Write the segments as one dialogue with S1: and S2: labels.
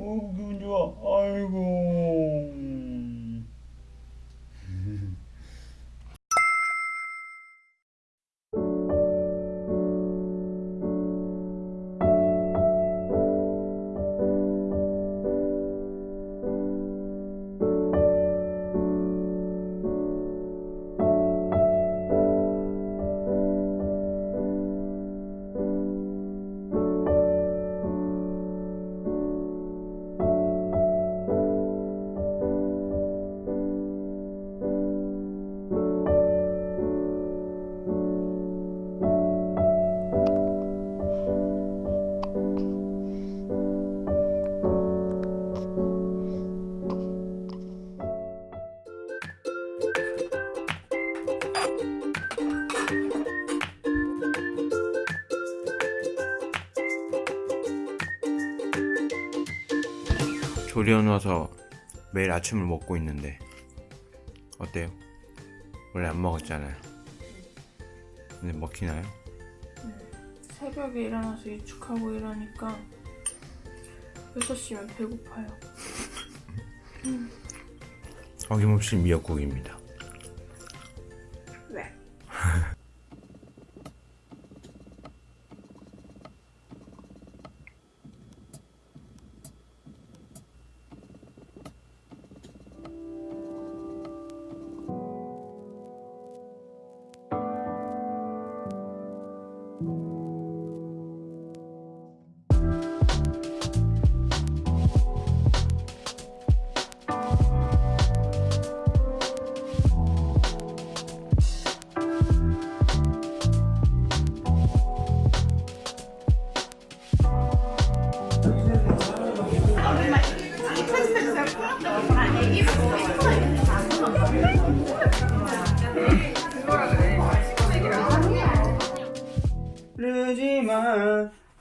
S1: 어, 기분 좋아. 아이고. 조리해놔서 매일 아침을 먹고 있는데 어때요? 원래 안 먹었잖아요. 근데 먹히나요?
S2: 새벽에 일어나서 유축하고 이러니까 6시면 배고파요.
S1: 어김없이 미역국입니다.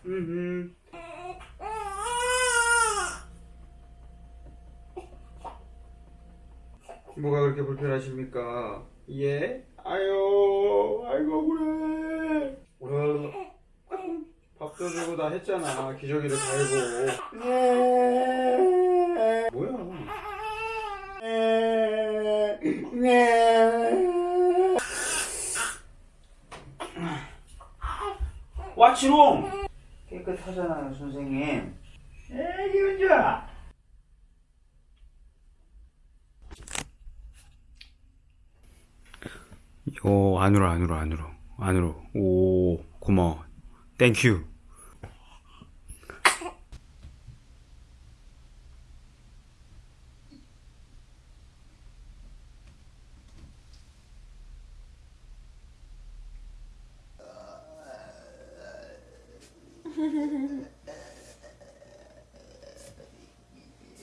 S1: 음. 뭐가 그렇게 불편하십니까? 예? 아유, 아이고 그래. 어, 밥도 주고 다 했잖아. 기저귀를 갈고. 네. 뭐야? 네. 와치롱! 깨끗하잖아요, 선생님. 에, 기분 좋아. 오, 안으로, 안으로, 안으로. 안으로. 오, 고마워. 땡큐.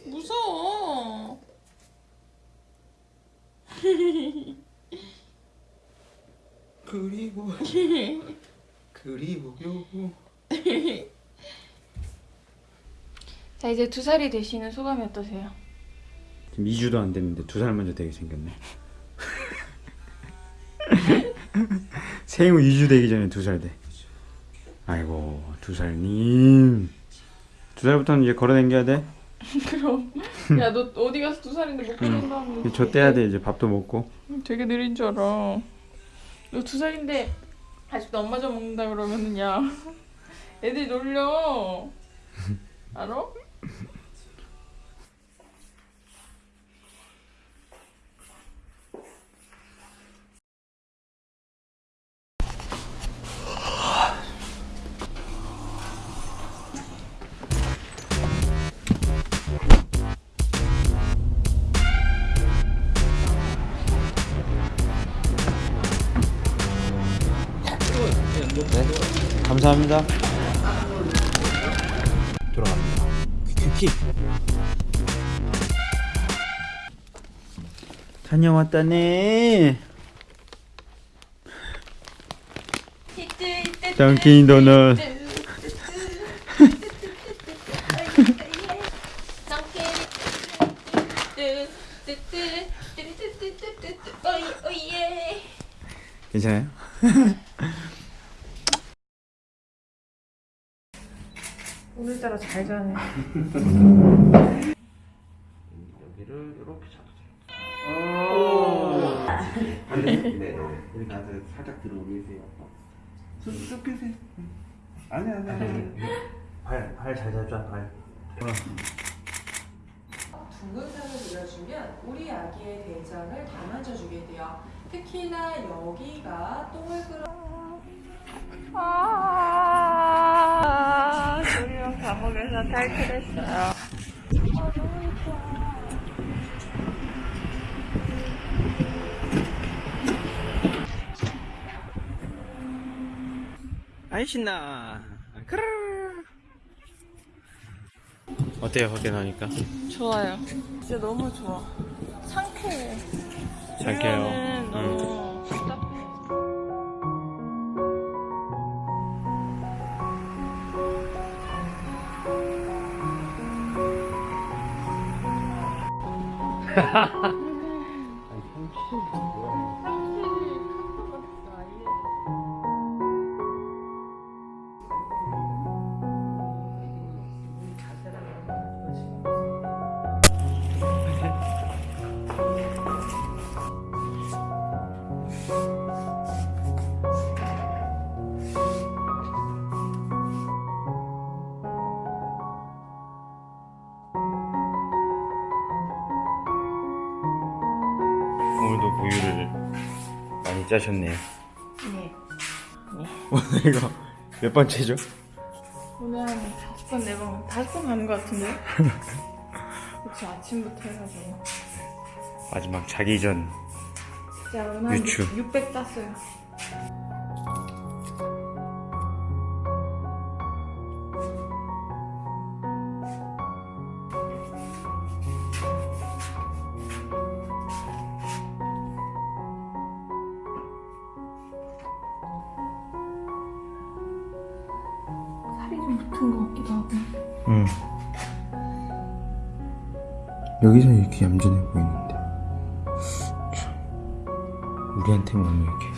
S2: 무서워.
S1: 그리고, 그리고요.
S2: 자 이제 두 살이 되시는 소감이 어떠세요?
S1: 지금 2주도 안 됐는데 두 살 먼저 되게 생겼네. 생후 2주 되기 전에 두 살 돼. 아이고, 두 살님. 두 살부터는 이제 걸어다녀야 돼.
S2: 그럼 야 너 어디 가서 두 살인데 못 걸어온다면
S1: 저 떼야 돼, 이제 밥도 먹고.
S2: 되게 느린 줄 알아. 너 두 살인데 아직도 엄마 젖 먹는다 그러면은 야 애들이 놀려. 알아?
S1: 감사합니다. 돌아갑니다. 퀴퀴퀴. 다녀왔다네. 던킨 도넛.
S2: 오예. 오늘따라 잘 자네.
S3: 여기를 이렇게 잡으세요. 네, 네. 여기 가서 살짝 들어오게 해세요. 쑥쑥 끄세요. 아니 아니 아니. 발, 발잘 잡자, 발.
S4: 둥근살을 늘려주면 우리 아기의 대장을 다 만져주게 돼요. 특히나 여기가 똥을 끌어
S2: 아, 감옥에서 탈출했어요.
S1: 아이 신나. 크르. 어때요 밖에 나니까?
S2: 좋아요. 진짜 너무 좋아. 상쾌해.
S1: 상쾌해요.
S2: 조
S1: 오늘 도 우유를 많이 짜셨네요.
S2: 네.
S1: 오늘 이거 몇 번째죠?
S2: 오늘 한 다섯 번, 네 번, 다섯 번 가는 것 같은데? 그치, 아침부터 해가지고.
S1: 마지막 자기 전
S2: 진짜 오늘 한
S1: 유추.
S2: 600 땄어요. 같기도 하고.
S1: 응. 여기서 이렇게 얌전해 보이는데 참 우리한테만 왜 이렇게